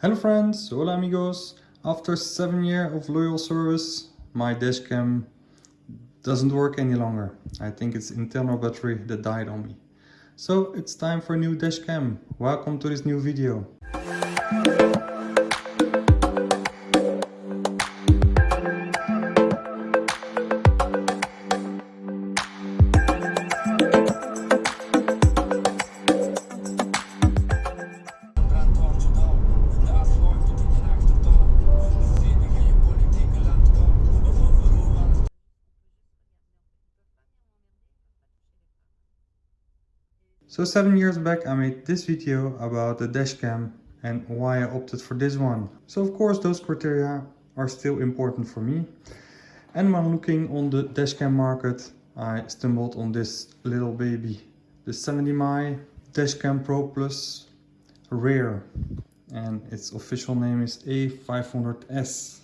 Hello friends, hola amigos. After 7 years of loyal service, my dashcam doesn't work any longer. I think it's internal battery that died on me. So it's time for a new dashcam. Welcome to this new video. 7 years back I made this video about the dashcam and why I opted for this one. So of course those criteria are still important for me. And when looking on the dashcam market I stumbled on this little baby. The 70mai Dashcam Pro Plus Rear and its official name is A500S.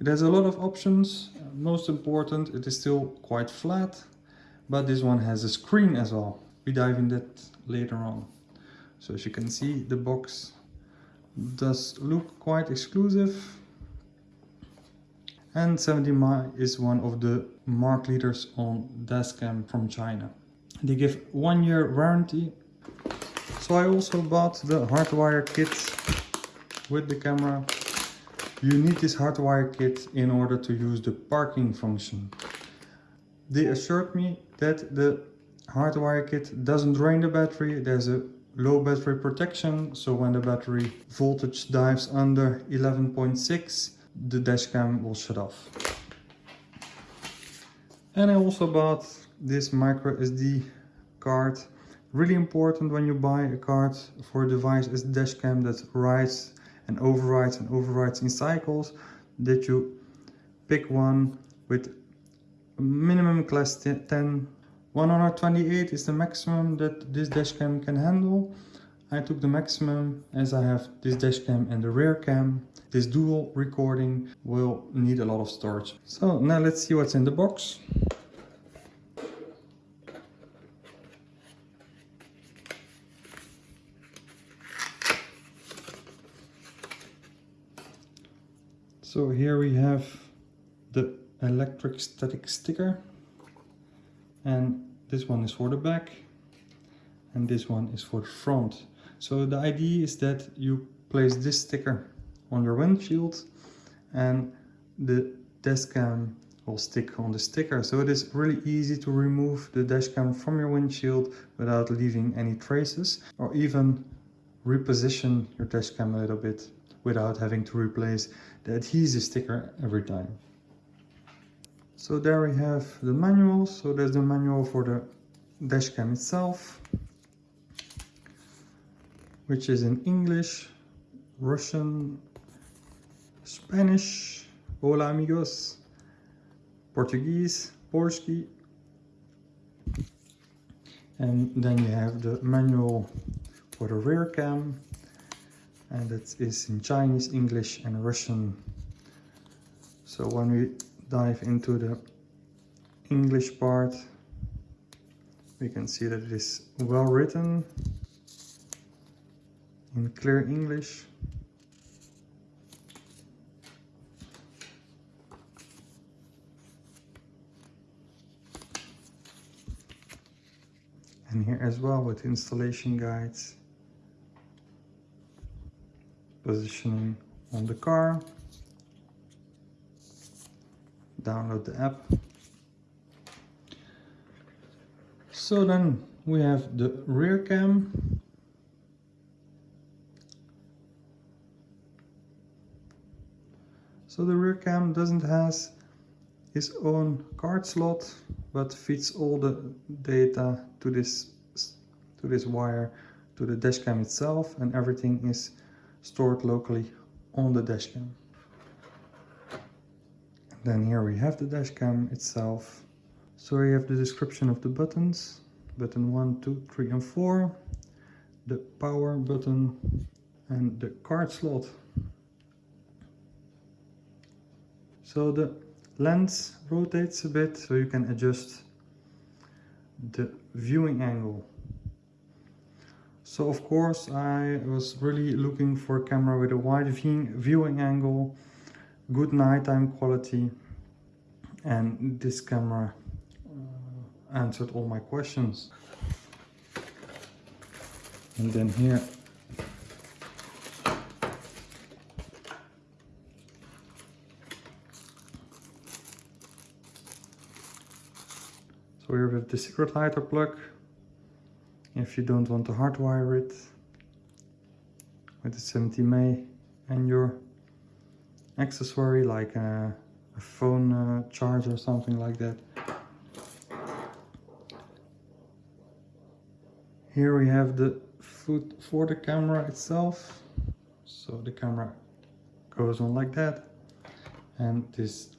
It has a lot of options, most important it is still quite flat, but this one has a screen as well we dive in that later on. So as you can see, the box does look quite exclusive. And 70mai is one of the mark leaders on Dashcam from China. They give one year warranty. So I also bought the hardwire kit with the camera. You need this hardwire kit in order to use the parking function. They assured me that the hardwire kit doesn't drain the battery. There's a low battery protection. So when the battery voltage dives under 11.6, the dashcam will shut off. And I also bought this micro SD card. Really important when you buy a card for a device as dashcam that writes and overwrites and overwrites in cycles that you pick one with minimum class 10 128 is the maximum that this dashcam can handle. I took the maximum as I have this dashcam and the rear cam. This dual recording will need a lot of storage. So now let's see what's in the box. So here we have the electric static sticker and this one is for the back and this one is for the front. So the idea is that you place this sticker on your windshield and the dashcam will stick on the sticker. So it is really easy to remove the dashcam from your windshield without leaving any traces or even reposition your dashcam a little bit without having to replace the adhesive sticker every time so there we have the manual. So there's the manual for the dashcam itself, which is in English, Russian, Spanish, hola amigos, Portuguese, Polski, and then you have the manual for the rear cam, and that is in Chinese, English and Russian. So when we dive into the English part, we can see that it is well written in clear English. And here as well with installation guides, positioning on the car, download the app. So then we have the rear cam. So the rear cam doesn't has its own card slot, but feeds all the data to this to this wire to the dashcam itself and everything is stored locally on the dashcam. Then here we have the dashcam itself. So we have the description of the buttons. Button 1, 2, 3 and 4. The power button and the card slot. So the lens rotates a bit so you can adjust the viewing angle. So of course I was really looking for a camera with a wide viewing angle, good nighttime quality. And this camera uh, answered all my questions. And then here. So here we have the secret lighter plug. If you don't want to hardwire it with the 70mai and your accessory like a, a phone uh, charger or something like that. Here we have the foot for the camera itself. So the camera goes on like that. And this,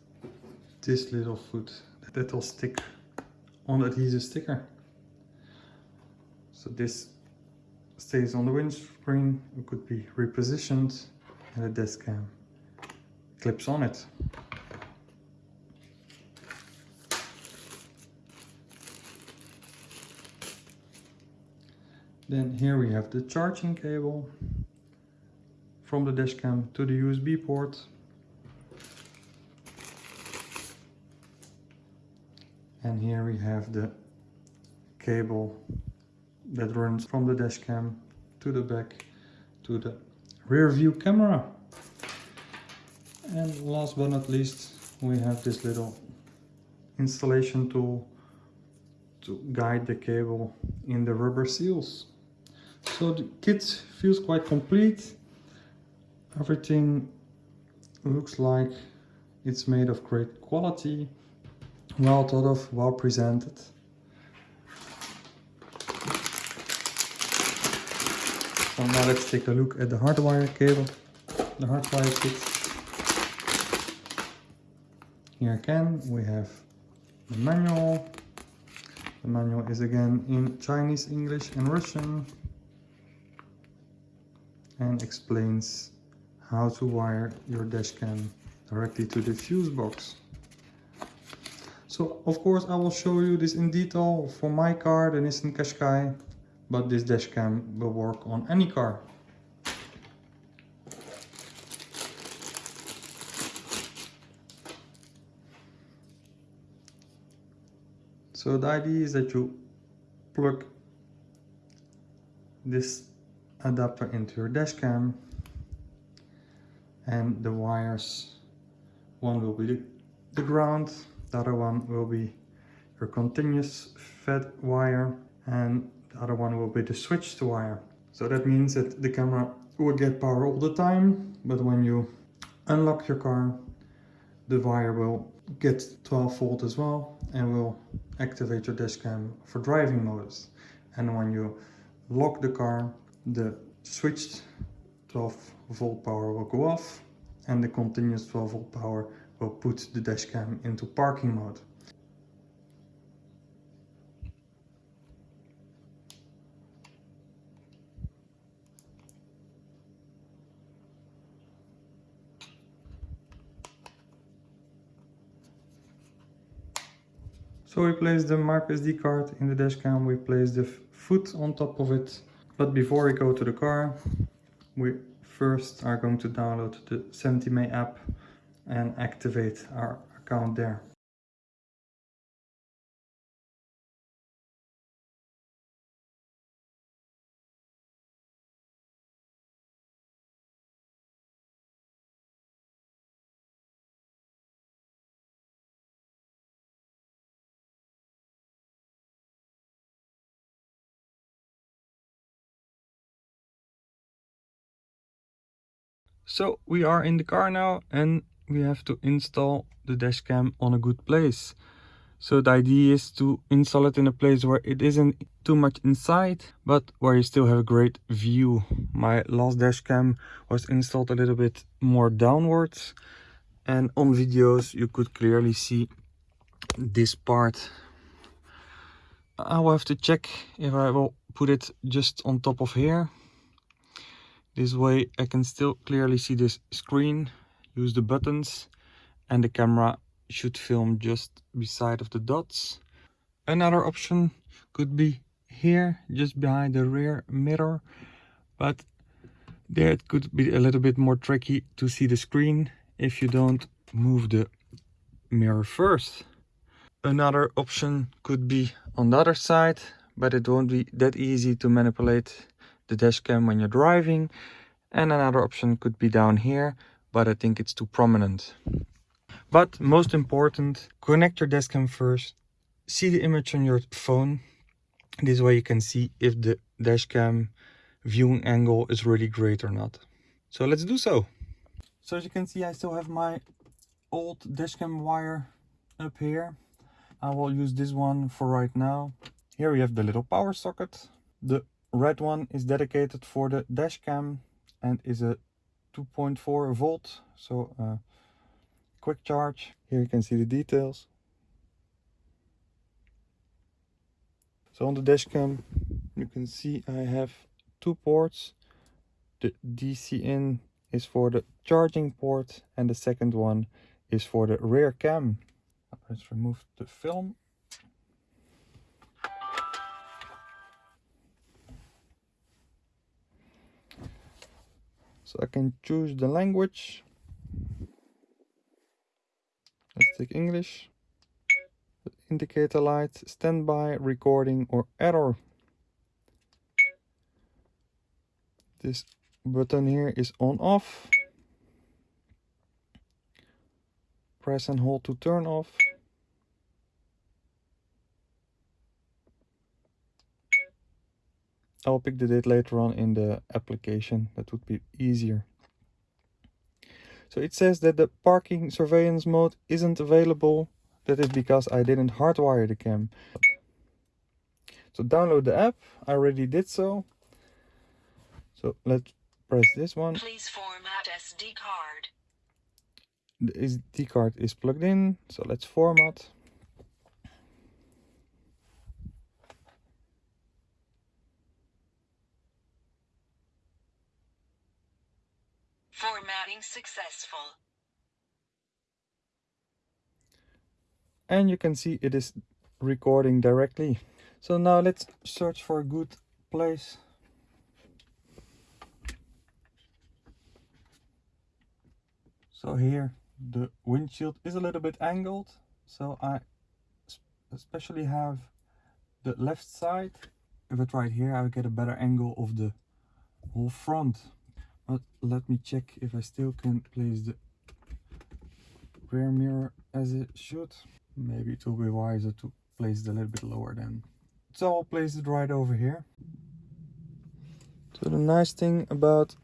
this little foot that will stick on the adhesive sticker. So this stays on the windscreen, it could be repositioned and the desk cam clips on it. Then here we have the charging cable from the dashcam to the USB port. And here we have the cable that runs from the dash cam to the back to the rear view camera. And last but not least, we have this little installation tool to guide the cable in the rubber seals. So the kit feels quite complete. Everything looks like it's made of great quality, well thought of, well presented. So now let's take a look at the hardwire cable, the hardwire kit. Here again we have the manual. The manual is again in Chinese, English and Russian and explains how to wire your dashcam directly to the fuse box. So of course I will show you this in detail for my car, the Nissan Qashqai but this dashcam will work on any car. So the idea is that you plug this adapter into your dash cam and the wires, one will be the ground, the other one will be your continuous fed wire and the other one will be the switch to wire. So that means that the camera will get power all the time, but when you unlock your car, the wire will get 12 volt as well and will activate your dashcam for driving modes. And when you lock the car, the switched 12 volt power will go off and the continuous 12 volt power will put the dashcam into parking mode. So we place the micro SD card in the dashcam, we place the foot on top of it. But before we go to the car, we first are going to download the 70mai app and activate our account there. So we are in the car now and we have to install the dash cam on a good place. So the idea is to install it in a place where it isn't too much inside, but where you still have a great view. My last dash cam was installed a little bit more downwards and on videos you could clearly see this part. I will have to check if I will put it just on top of here this way I can still clearly see this screen, use the buttons and the camera should film just beside of the dots. Another option could be here just behind the rear mirror but there it could be a little bit more tricky to see the screen if you don't move the mirror first another option could be on the other side but it won't be that easy to manipulate the dash cam when you're driving and another option could be down here but i think it's too prominent but most important connect your dash cam first see the image on your phone this way you can see if the dash cam viewing angle is really great or not. So let's do so. So as you can see, I still have my old dashcam wire up here. I will use this one for right now. Here we have the little power socket. The red one is dedicated for the dashcam and is a 2.4 volt, so uh, quick charge. Here you can see the details. So on the dashcam, you can see I have two ports. The DC in is for the charging port and the second one is for the rear cam. Let's remove the film. I can choose the language. Let's take English. Indicator light, standby, recording or error. this button here is on off press and hold to turn off I'll pick the date later on in the application. That would be easier. So it says that the parking surveillance mode isn't available. That is because I didn't hardwire the cam. So download the app. I already did so. So let's press this one. Please format SD card. The SD card is plugged in, so let's format. Formatting successful. And you can see it is recording directly. So now let's search for a good place So here the windshield is a little bit angled. So I especially have the left side. If I try it here, I would get a better angle of the whole front. But let me check if I still can place the rear mirror as it should. Maybe it will be wiser to place it a little bit lower then. So I'll place it right over here. So the nice thing about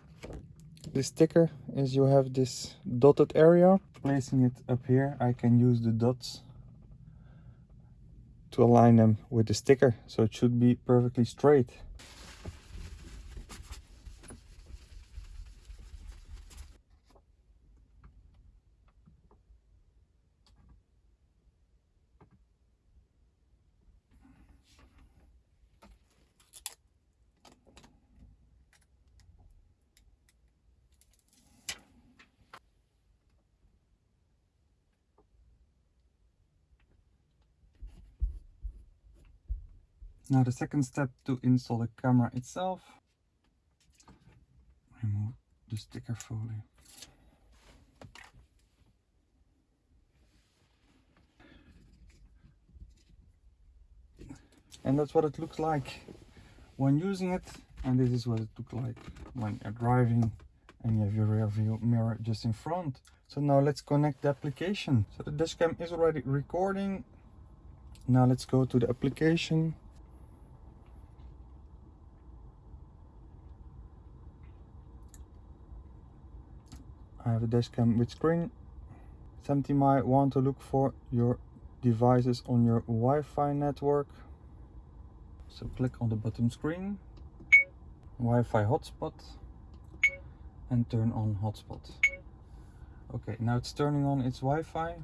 the sticker is you have this dotted area placing it up here I can use the dots to align them with the sticker so it should be perfectly straight Now the second step to install the camera itself. Remove the sticker folio. And that's what it looks like when using it. And this is what it looks like when you're driving and you have your rear view mirror just in front. So now let's connect the application. So the dashcam is already recording. Now let's go to the application I have a dashcam with screen. Something might want to look for your devices on your Wi-Fi network. So click on the bottom screen, Wi-Fi hotspot, and turn on hotspot. Okay, now it's turning on its Wi-Fi,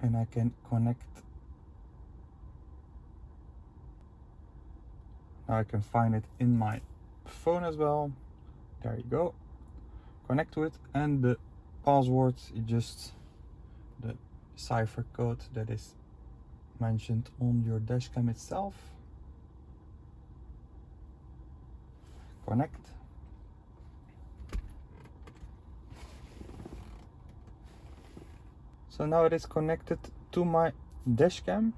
and I can connect. Now I can find it in my phone as well. There you go connect to it and the password is just the cipher code that is mentioned on your dashcam itself. Connect. So now it is connected to my dashcam.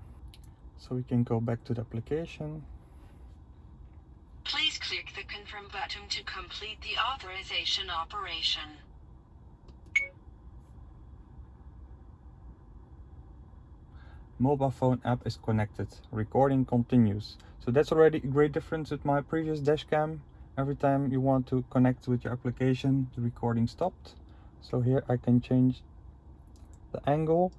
So we can go back to the application. Please click the confirm button to complete the authorization operation. mobile phone app is connected. Recording continues. So that's already a great difference with my previous dashcam every time you want to connect with your application the recording stopped. So here i can change the angle.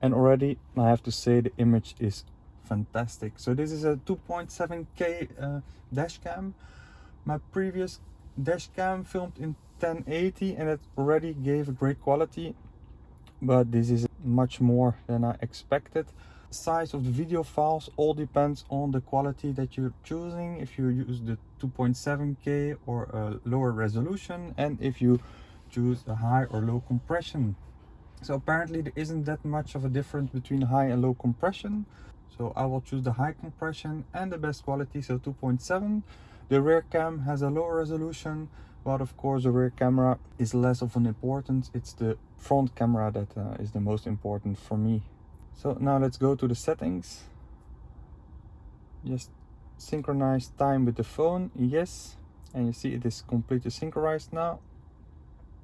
And already i have to say the image is fantastic. So this is a 2.7k uh, dashcam my previous dashcam filmed in 1080 and it already gave a great quality but this is much more than I expected. size of the video files all depends on the quality that you're choosing. If you use the 2.7k or a lower resolution and if you choose a high or low compression. So apparently there isn't that much of a difference between high and low compression. So i will choose the high compression and the best quality so 2.7 the rear cam has a lower resolution but of course the rear camera is less of an importance. It's the front camera that uh, is the most important for me. So now let's go to the settings. Just synchronize time with the phone. Yes and you see it is completely synchronized now.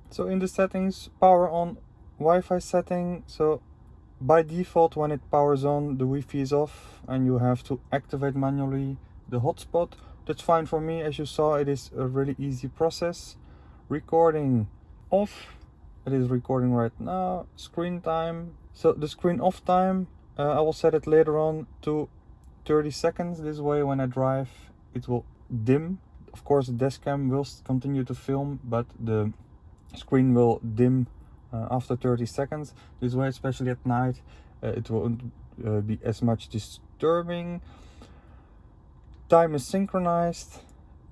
So in the settings power on Wi-Fi setting. So by default when it powers on the Wi-Fi is off and you have to activate manually the hotspot that's fine for me. As you saw it is a really easy process. Recording off. It is recording right now. Screen time. So the screen off time uh, i will set it later on to 30 seconds. This way when i drive it will dim. Of course the dashcam will continue to film but the screen will dim uh, after 30 seconds. This way especially at night uh, it won't uh, be as much disturbing time is synchronized.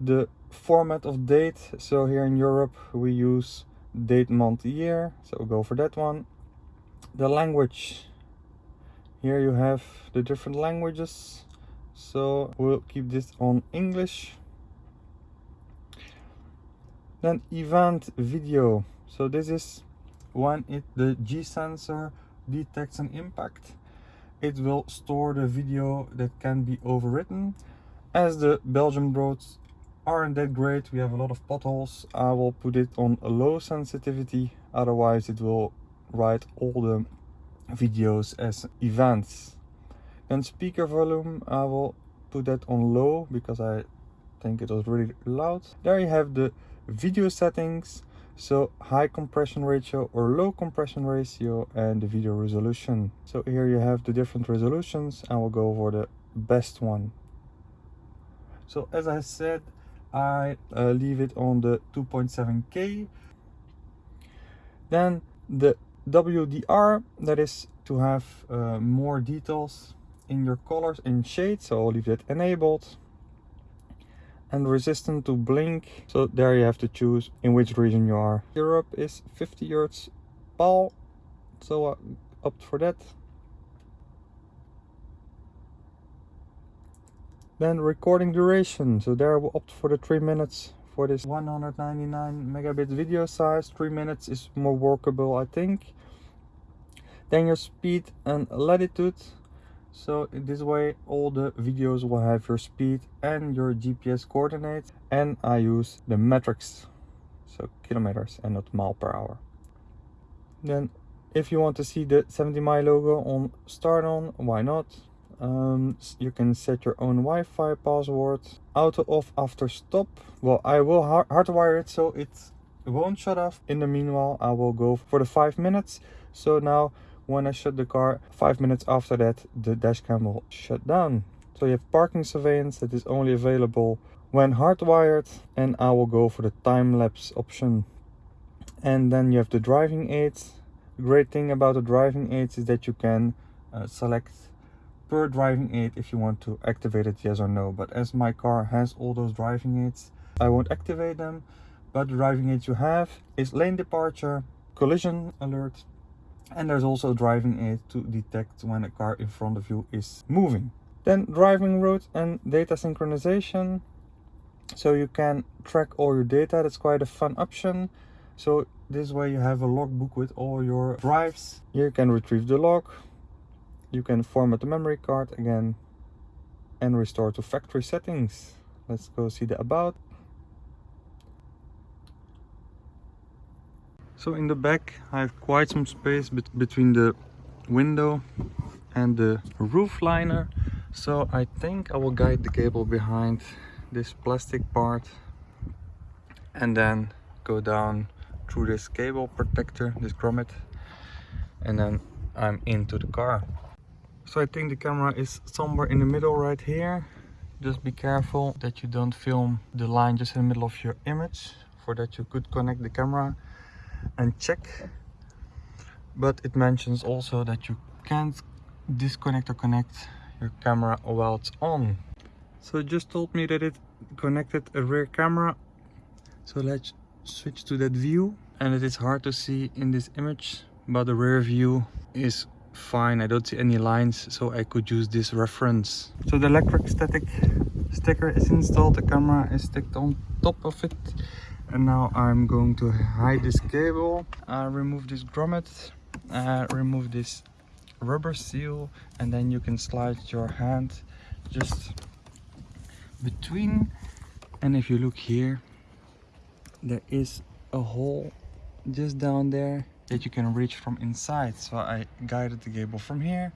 The format of date. So here in europe we use date month year. So we'll go for that one. The language. Here you have the different languages. So we'll keep this on english. Then event video. So this is when it the g sensor detects an impact. It will store the video that can be overwritten as the Belgian roads aren't that great, we have a lot of potholes, I will put it on low sensitivity, otherwise it will write all the videos as events. Then speaker volume, I will put that on low because I think it was really loud. There you have the video settings, so high compression ratio or low compression ratio and the video resolution. So here you have the different resolutions and we'll go for the best one so as i said i uh, leave it on the 2.7k then the wdr that is to have uh, more details in your colors and shades. So i'll leave that enabled. And resistant to blink. So there you have to choose in which region you are. Europe is 50 hertz PAL so i opt for that Then recording duration. So there we'll opt for the 3 minutes for this 199 megabit video size. 3 minutes is more workable I think. Then your speed and latitude. So in this way all the videos will have your speed and your GPS coordinates. And I use the metrics. So kilometers and not mile per hour. Then if you want to see the 70mai logo on start on, why not? Um, you can set your own Wi-Fi password. Auto off after stop. Well I will hardwire it so it won't shut off. In the meanwhile I will go for the five minutes. So now when I shut the car five minutes after that the dashcam will shut down. So you have parking surveillance that is only available when hardwired and I will go for the time-lapse option. And then you have the driving aids. The great thing about the driving aids is that you can uh, select per driving aid if you want to activate it yes or no but as my car has all those driving aids i won't activate them but the driving aids you have is lane departure collision alert And there's also driving aid to detect when a car in front of you is moving. Then driving route and data synchronization. So you can track all your data. That's quite a fun option. So this way you have a logbook with all your drives. Here you can retrieve the log. You can format the memory card again and restore to factory settings. Let's go see the about. So in the back I have quite some space bet between the window and the roof liner. So I think I will guide the cable behind this plastic part and then go down through this cable protector, this grommet and then I'm into the car. So I think the camera is somewhere in the middle right here. Just be careful that you don't film the line just in the middle of your image. For that you could connect the camera and check. But it mentions also that you can't disconnect or connect your camera while it's on. So it just told me that it connected a rear camera. So let's switch to that view. And it is hard to see in this image, but the rear view is fine. I don't see any lines so i could use this reference. So the electric static sticker is installed. The camera is sticked on top of it. And now i'm going to hide this cable. Uh, remove this grommet. Uh, remove this rubber seal. And then you can slide your hand just between. And if you look here there is a hole just down there that you can reach from inside. So I guided the cable from here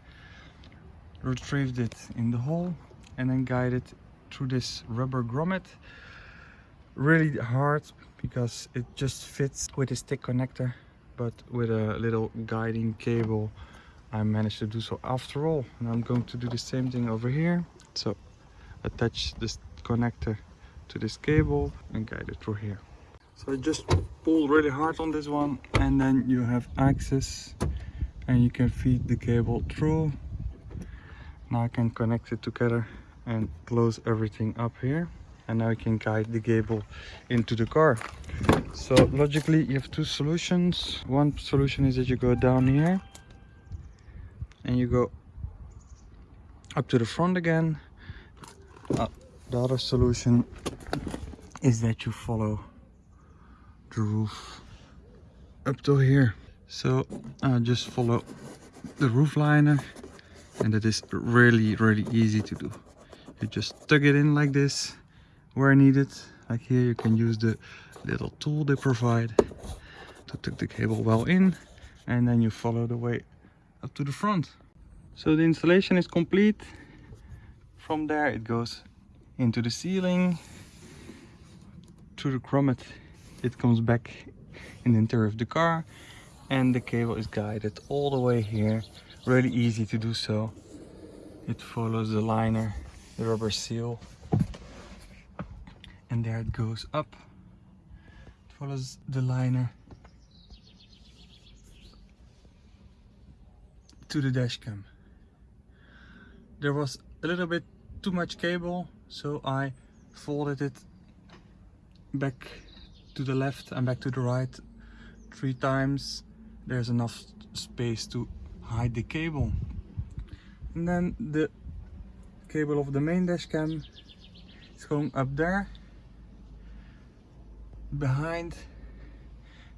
retrieved it in the hole and then guided through this rubber grommet. Really hard because it just fits with a stick connector but with a little guiding cable I managed to do so. After all and I'm going to do the same thing over here. So attach this connector to this cable and guide it through here so I just pull really hard on this one and then you have access and you can feed the cable through. Now I can connect it together and close everything up here and now you can guide the cable into the car. So logically you have two solutions. One solution is that you go down here and you go up to the front again. Uh, the other solution is that you follow the roof up to here. So I just follow the roof liner and it is really really easy to do. You just tuck it in like this where needed. Like here you can use the little tool they provide to tuck the cable well in and then you follow the way up to the front. So the installation is complete. From there it goes into the ceiling to the grommet it comes back in the interior of the car and the cable is guided all the way here. Really easy to do so. It follows the liner the rubber seal and there it goes up. It follows the liner to the dash cam. There was a little bit too much cable so I folded it back to the left and back to the right three times there's enough space to hide the cable. And then the cable of the main dash cam is going up there behind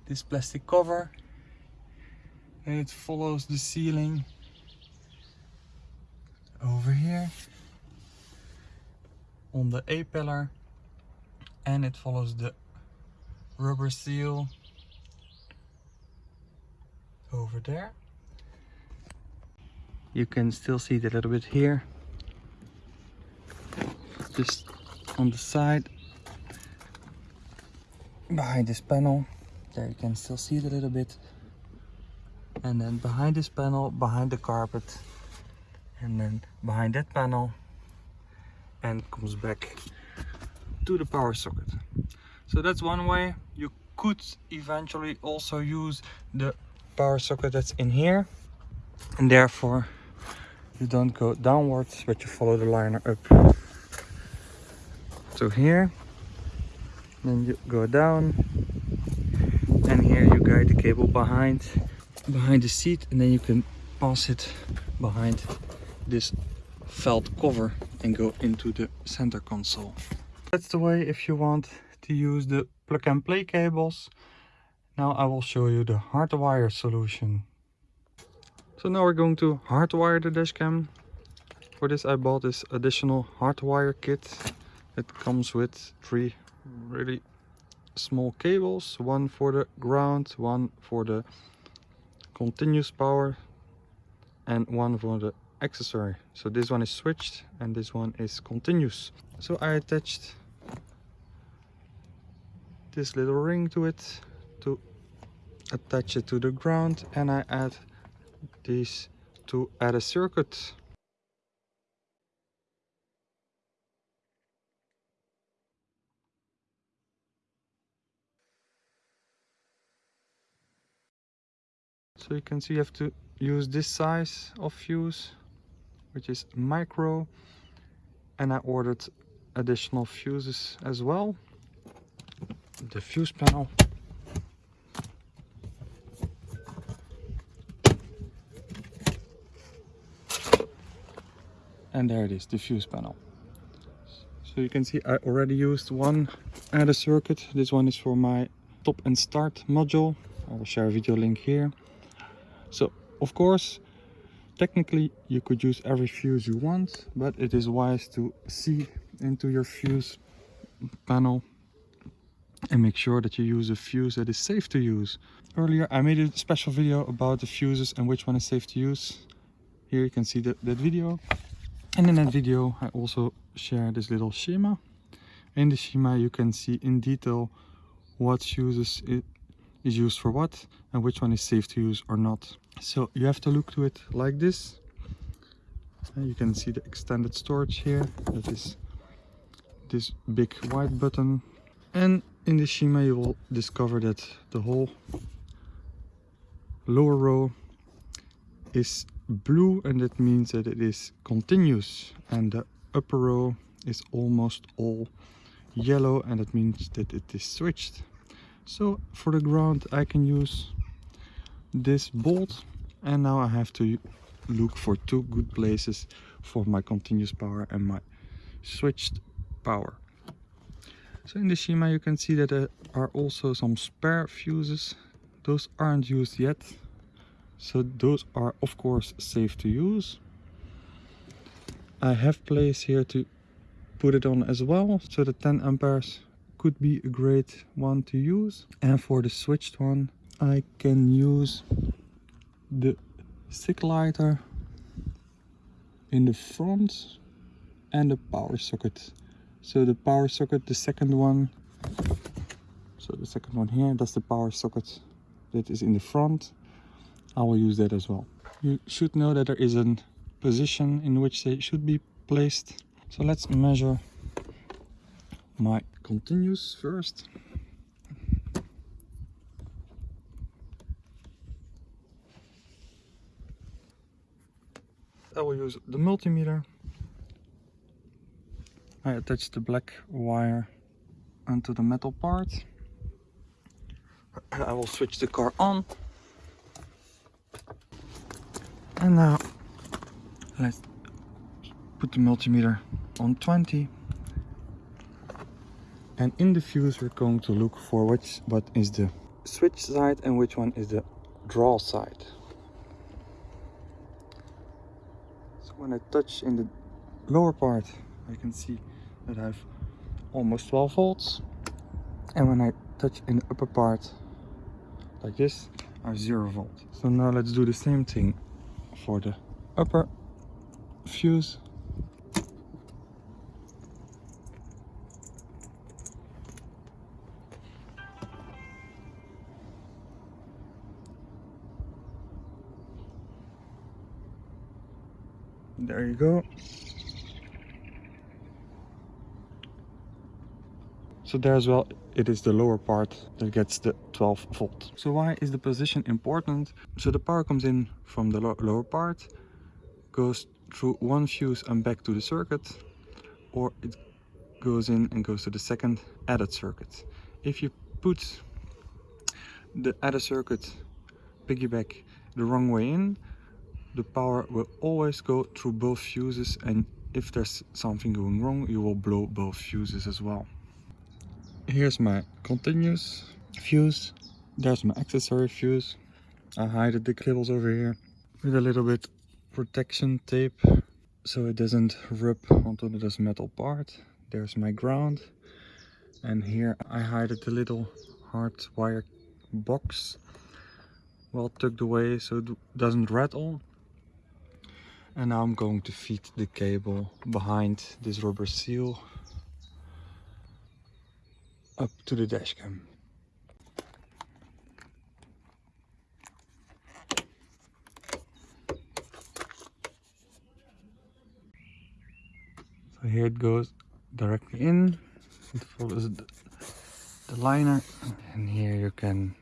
this plastic cover and it follows the ceiling over here on the A pillar and it follows the rubber seal over there. You can still see it a little bit here. Just on the side behind this panel. There you can still see it a little bit. And then behind this panel, behind the carpet. And then behind that panel. And comes back to the power socket. So that's one way. You could eventually also use the power socket that's in here. And therefore you don't go downwards, but you follow the liner up to here. Then you go down. And here you guide the cable behind behind the seat and then you can pass it behind this felt cover and go into the center console. That's the way if you want to use the plug and play cables. Now I will show you the hardwire solution. So now we're going to hardwire the dashcam. For this I bought this additional hardwire kit. It comes with three really small cables. One for the ground, one for the continuous power and one for the accessory. So this one is switched and this one is continuous. So I attached this little ring to it to attach it to the ground and I add these to add a circuit. So you can see you have to use this size of fuse, which is micro. And I ordered additional fuses as well. The fuse panel. And there it is, the fuse panel. So you can see I already used one adder circuit. This one is for my top and start module. I will share a video link here. So of course, technically you could use every fuse you want, but it is wise to see into your fuse panel and make sure that you use a fuse that is safe to use. Earlier I made a special video about the fuses and which one is safe to use. Here you can see that, that video. And in that video I also share this little schema. In the schema you can see in detail what fuses it is used for what and which one is safe to use or not. So you have to look to it like this. And you can see the extended storage here. That is this big white button. And in the schema you will discover that the whole lower row is blue and that means that it is continuous and the upper row is almost all yellow and that means that it is switched so for the ground I can use this bolt and now I have to look for two good places for my continuous power and my switched power. So in the schema you can see that there are also some spare fuses. Those aren't used yet. So those are of course safe to use. I have place here to put it on as well. So the 10 amperes could be a great one to use. And for the switched one, I can use the stick lighter in the front and the power socket. So the power socket, the second one, so the second one here, that's the power socket that is in the front. I will use that as well. You should know that there is a position in which they should be placed. So let's measure my continuous first. I will use the multimeter. I attach the black wire onto the metal part. I will switch the car on. And now let's put the multimeter on 20 and in the fuse we're going to look for which what is the switch side and which one is the draw side so when I touch in the lower part I can see that have almost 12 volts. And when I touch in the upper part like this have 0 volt. So now let's do the same thing for the upper fuse. There you go so there as well it is the lower part that gets the 12 volt. So why is the position important? So the power comes in from the lo lower part goes through one fuse and back to the circuit or it goes in and goes to the second added circuit. If you put the added circuit piggyback the wrong way in, the power will always go through both fuses and if there's something going wrong, you will blow both fuses as well. Here's my continuous fuse. There's my accessory fuse. I hide the cables over here with a little bit protection tape so it doesn't rub onto this metal part. There's my ground and here I hide the little hard wire box well tucked away so it doesn't rattle and now I'm going to feed the cable behind this rubber seal up to the dashcam. So here it goes directly in, it follows the, the liner and here you can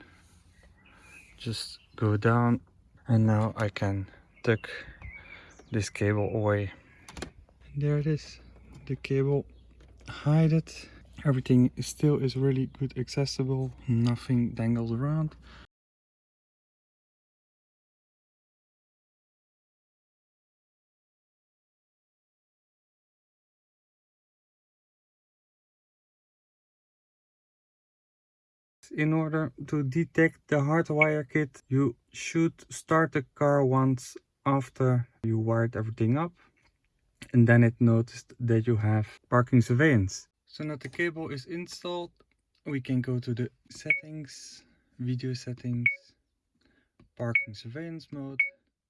just go down and now I can tuck this cable away. There it is, the cable, hide it. Everything still is really good accessible, nothing dangles around. In order to detect the hardwire kit, you should start the car once after you wired everything up and then it noticed that you have parking surveillance. So now the cable is installed, we can go to the settings, video settings, parking surveillance mode.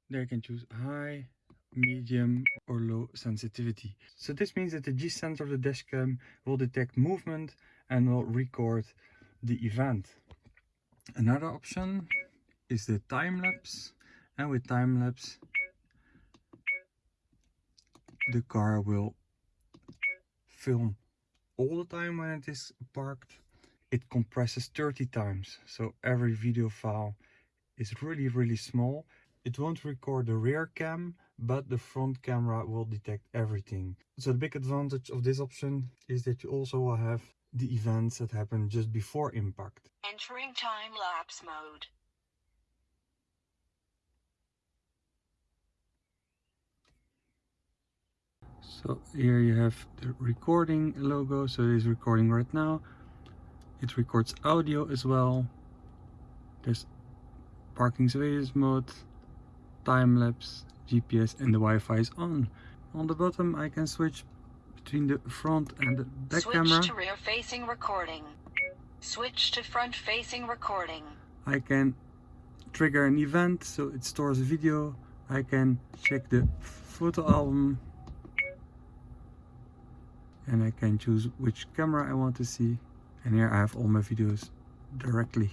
There you can choose high, medium or low sensitivity. So this means that the G sensor of the dashcam will detect movement and will record the event. Another option is the time lapse and with time lapse the car will film all the time when it is parked. It compresses 30 times so every video file is really really small. It won't record the rear cam but the front camera will detect everything. So the big advantage of this option is that you also will have the events that happen just before impact. Entering time-lapse mode. So here you have the recording logo, so it is recording right now. It records audio as well. There's parking surveillance mode, time-lapse, GPS and the Wi-Fi is on. On the bottom I can switch between the front and the back Switch camera. Switch to rear-facing recording. Switch to front-facing recording. I can trigger an event so it stores a video. I can check the photo album and I can choose which camera I want to see. And here I have all my videos directly.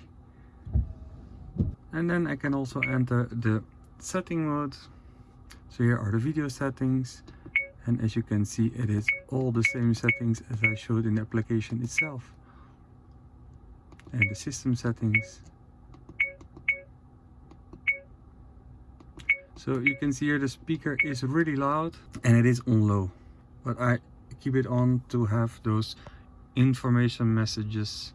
And then I can also enter the setting mode. So here are the video settings. And as you can see it is all the same settings as I showed in the application itself. And the system settings. So you can see here the speaker is really loud and it is on low. But I keep it on to have those information messages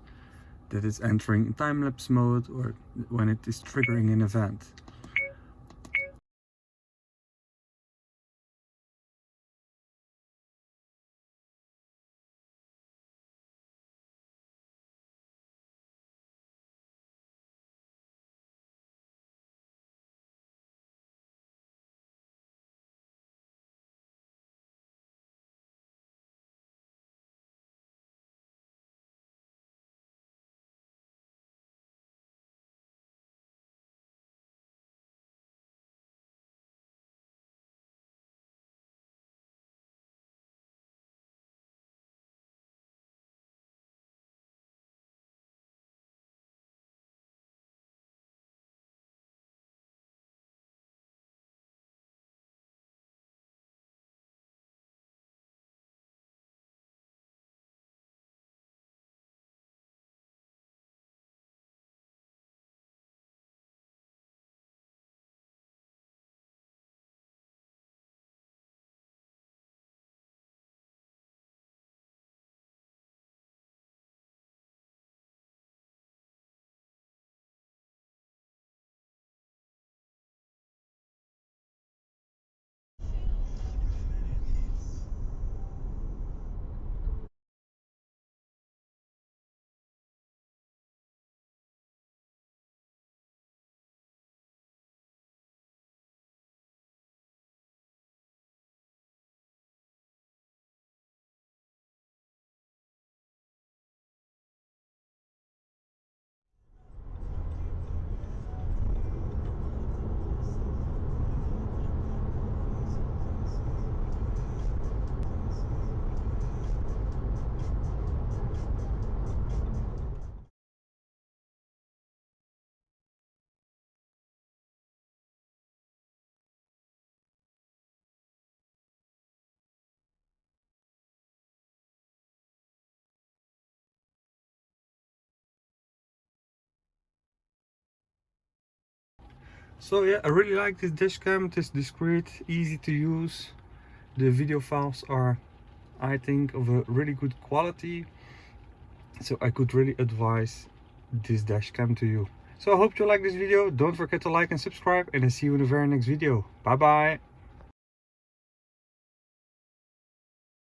that it's entering time-lapse mode or when it is triggering an event So yeah, I really like this dash cam. It is discreet, easy to use. The video files are, I think, of a really good quality. So I could really advise this dash cam to you. So I hope you like this video. Don't forget to like and subscribe and I see you in the very next video. Bye bye.